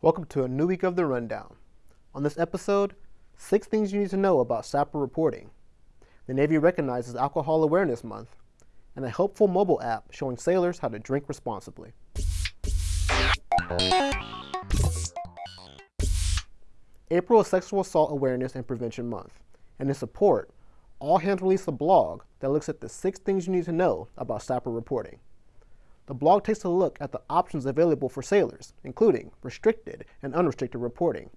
Welcome to a new week of the Rundown. On this episode, six things you need to know about SAPR reporting. The Navy recognizes Alcohol Awareness Month, and a helpful mobile app showing sailors how to drink responsibly. April is Sexual Assault Awareness and Prevention Month, and in support, All Hands released a blog that looks at the six things you need to know about SAPR reporting. The blog takes a look at the options available for sailors, including restricted and unrestricted reporting,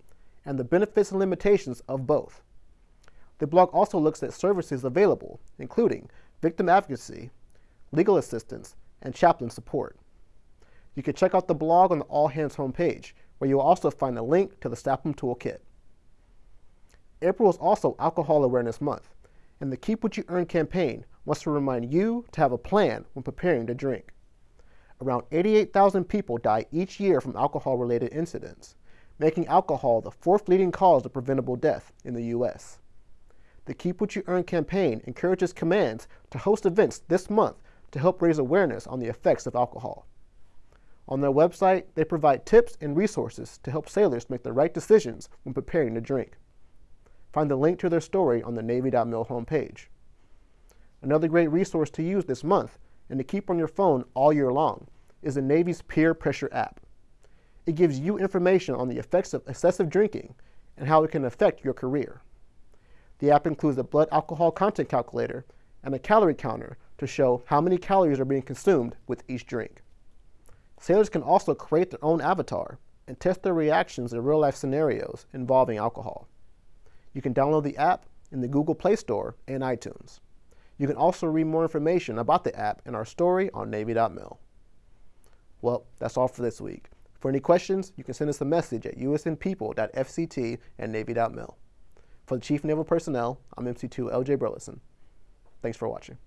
and the benefits and limitations of both. The blog also looks at services available, including victim advocacy, legal assistance, and chaplain support. You can check out the blog on the All Hands homepage, where you'll also find a link to the SAAPM Toolkit. April is also Alcohol Awareness Month, and the Keep What You Earn campaign wants to remind you to have a plan when preparing to drink. Around 88,000 people die each year from alcohol-related incidents, making alcohol the fourth leading cause of preventable death in the U.S. The Keep What You Earn campaign encourages commands to host events this month to help raise awareness on the effects of alcohol. On their website, they provide tips and resources to help sailors make the right decisions when preparing to drink. Find the link to their story on the Navy.mil homepage. Another great resource to use this month and to keep on your phone all year long is the Navy's Pier Pressure app. It gives you information on the effects of excessive drinking and how it can affect your career. The app includes a blood alcohol content calculator and a calorie counter to show how many calories are being consumed with each drink. Sailors can also create their own avatar and test their reactions in real-life scenarios involving alcohol. You can download the app in the Google Play Store and iTunes. You can also read more information about the app in our story on Navy.mil. Well, that's all for this week. For any questions, you can send us a message at usnpeople.fct at Navy.mil. For the Chief Naval Personnel, I'm MC2 LJ Burleson. Thanks for watching.